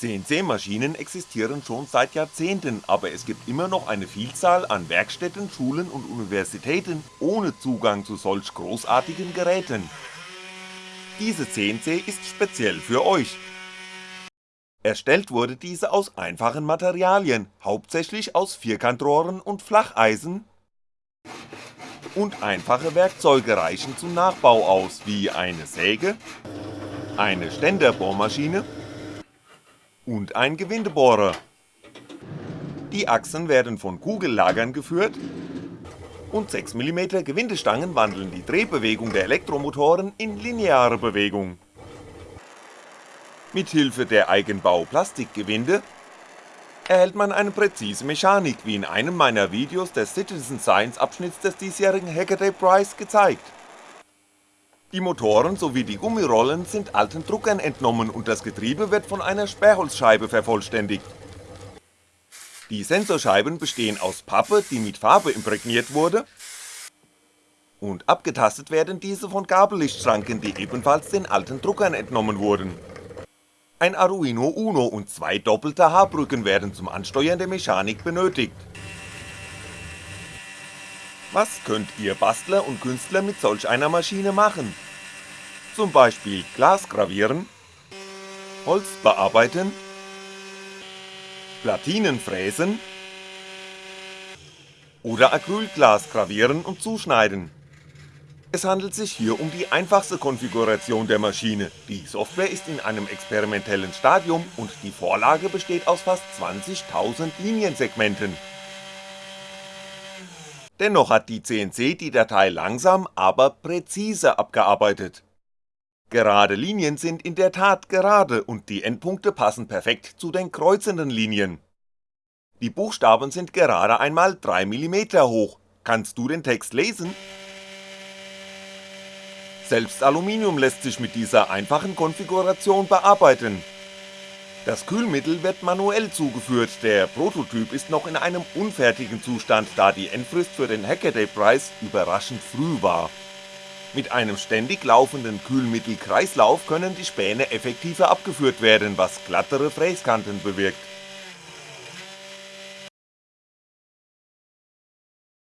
CNC-Maschinen existieren schon seit Jahrzehnten, aber es gibt immer noch eine Vielzahl an Werkstätten, Schulen und Universitäten ohne Zugang zu solch großartigen Geräten. Diese CNC ist speziell für euch. Erstellt wurde diese aus einfachen Materialien, hauptsächlich aus Vierkantrohren und Flacheisen und einfache Werkzeuge reichen zum Nachbau aus, wie eine Säge, eine Ständerbohrmaschine und ein Gewindebohrer. Die Achsen werden von Kugellagern geführt und 6mm Gewindestangen wandeln die Drehbewegung der Elektromotoren in lineare Bewegung. Mithilfe der Eigenbau-Plastikgewinde erhält man eine präzise Mechanik, wie in einem meiner Videos des Citizen Science Abschnitts des diesjährigen Hackaday Prize gezeigt. Die Motoren sowie die Gummirollen sind alten Druckern entnommen und das Getriebe wird von einer Sperrholzscheibe vervollständigt. Die Sensorscheiben bestehen aus Pappe, die mit Farbe imprägniert wurde und abgetastet werden diese von Gabellichtschranken, die ebenfalls den alten Druckern entnommen wurden. Ein Arduino Uno und zwei doppelte H-Brücken werden zum Ansteuern der Mechanik benötigt. Was könnt ihr Bastler und Künstler mit solch einer Maschine machen? Zum Beispiel Glas gravieren, Holz bearbeiten, Platinen fräsen oder Acrylglas gravieren und zuschneiden. Es handelt sich hier um die einfachste Konfiguration der Maschine, die Software ist in einem experimentellen Stadium und die Vorlage besteht aus fast 20.000 Liniensegmenten. Dennoch hat die CNC die Datei langsam, aber präzise abgearbeitet. Gerade Linien sind in der Tat gerade und die Endpunkte passen perfekt zu den kreuzenden Linien. Die Buchstaben sind gerade einmal 3mm hoch, kannst du den Text lesen? Selbst Aluminium lässt sich mit dieser einfachen Konfiguration bearbeiten. Das Kühlmittel wird manuell zugeführt, der Prototyp ist noch in einem unfertigen Zustand, da die Endfrist für den Hackaday Prize überraschend früh war. Mit einem ständig laufenden Kühlmittelkreislauf können die Späne effektiver abgeführt werden, was glattere Fräskanten bewirkt.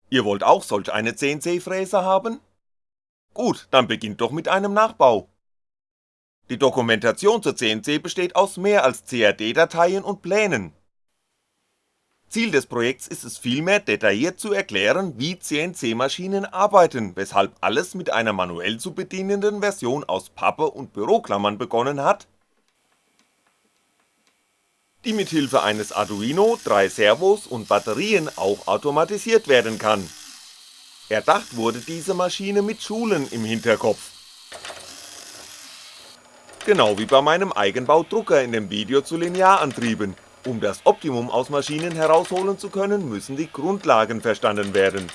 Ihr wollt auch solch eine CNC-Fräse haben? Gut, dann beginnt doch mit einem Nachbau. Die Dokumentation zur CNC besteht aus mehr als CAD-Dateien und Plänen. Ziel des Projekts ist es vielmehr detailliert zu erklären, wie CNC-Maschinen arbeiten, weshalb alles mit einer manuell zu bedienenden Version aus Pappe und Büroklammern begonnen hat, die mithilfe eines Arduino, drei Servos und Batterien auch automatisiert werden kann Erdacht wurde diese Maschine mit Schulen im Hinterkopf. Genau wie bei meinem Eigenbaudrucker in dem Video zu Linearantrieben, um das Optimum aus Maschinen herausholen zu können, müssen die Grundlagen verstanden werden.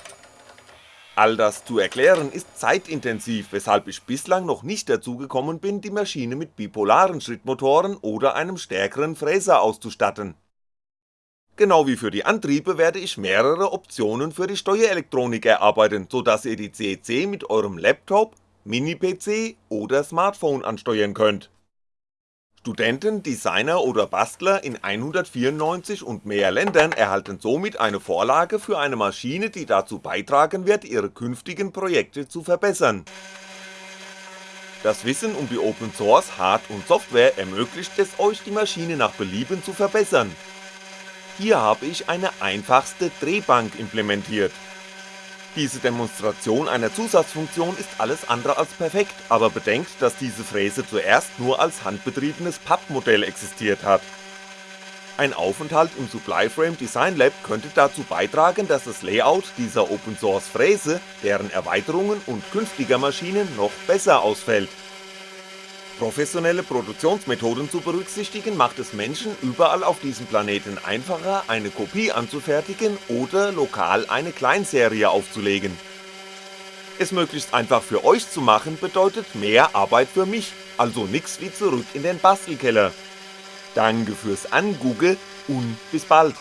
All das zu erklären ist zeitintensiv, weshalb ich bislang noch nicht dazu gekommen bin, die Maschine mit bipolaren Schrittmotoren oder einem stärkeren Fräser auszustatten Genau wie für die Antriebe werde ich mehrere Optionen für die Steuerelektronik erarbeiten, so dass ihr die CC mit eurem Laptop, Mini-PC oder Smartphone ansteuern könnt. Studenten, Designer oder Bastler in 194 und mehr Ländern erhalten somit eine Vorlage für eine Maschine, die dazu beitragen wird, ihre künftigen Projekte zu verbessern. Das Wissen um die Open Source Hard- und Software ermöglicht es euch die Maschine nach Belieben zu verbessern hier habe ich eine einfachste Drehbank implementiert. Diese Demonstration einer Zusatzfunktion ist alles andere als perfekt, aber bedenkt, dass diese Fräse zuerst nur als handbetriebenes Pappmodell existiert hat. Ein Aufenthalt im Supplyframe Design Lab könnte dazu beitragen, dass das Layout dieser Open Source Fräse, deren Erweiterungen und künftiger Maschinen noch besser ausfällt Professionelle Produktionsmethoden zu berücksichtigen macht es Menschen überall auf diesem Planeten einfacher eine Kopie anzufertigen oder lokal eine Kleinserie aufzulegen. Es möglichst einfach für euch zu machen bedeutet mehr Arbeit für mich, also nix wie zurück in den Bastelkeller. Danke fürs Angugge und bis bald.